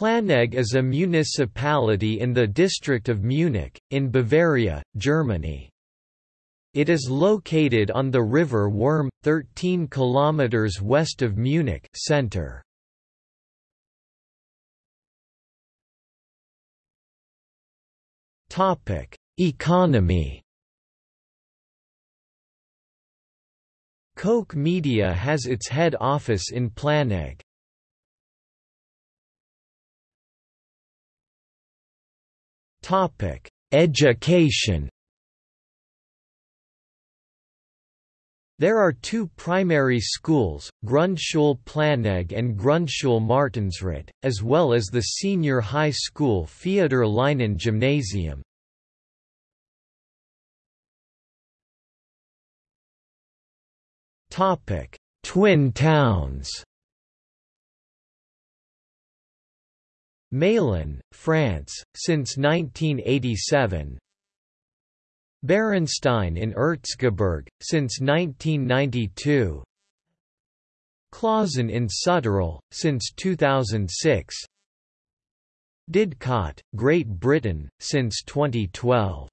Planegg is a municipality in the district of Munich, in Bavaria, Germany. It is located on the river Würm, 13 km west of Munich center. Economy Koch Media has its head office in Planegg. Topic: Education. There are two primary schools, Grundschule Planegg and Grundschule Martinsried, as well as the senior high school Feodor Lynen Gymnasium. Twin towns Meylan, France, since 1987 Bärenstein in Erzgebirge, since 1992 Klausen in Südtirol, since 2006 Didcot, Great Britain, since 2012